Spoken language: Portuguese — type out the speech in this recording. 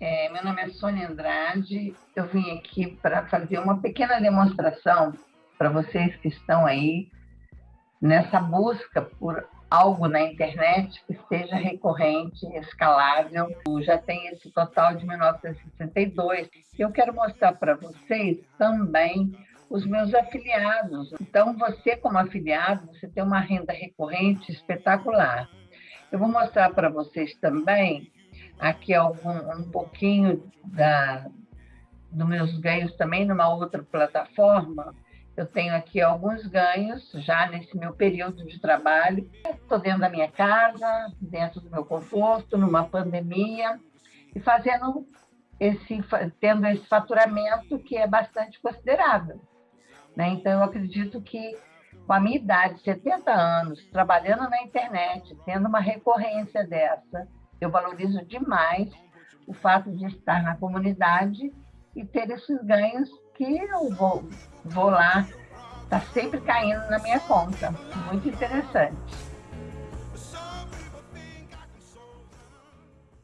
É, meu nome é Sônia Andrade. Eu vim aqui para fazer uma pequena demonstração para vocês que estão aí nessa busca por algo na internet que seja recorrente, escalável. Já tem esse total de 1962. Eu quero mostrar para vocês também os meus afiliados. Então, você como afiliado, você tem uma renda recorrente espetacular. Eu vou mostrar para vocês também aqui algum, um pouquinho da, dos meus ganhos também numa outra plataforma. Eu tenho aqui alguns ganhos já nesse meu período de trabalho. Estou dentro da minha casa, dentro do meu conforto, numa pandemia, e fazendo esse, tendo esse faturamento que é bastante considerável. Né? Então, eu acredito que com a minha idade, 70 anos, trabalhando na internet, tendo uma recorrência dessa, eu valorizo demais o fato de estar na comunidade e ter esses ganhos que eu vou, vou lá, está sempre caindo na minha conta. Muito interessante.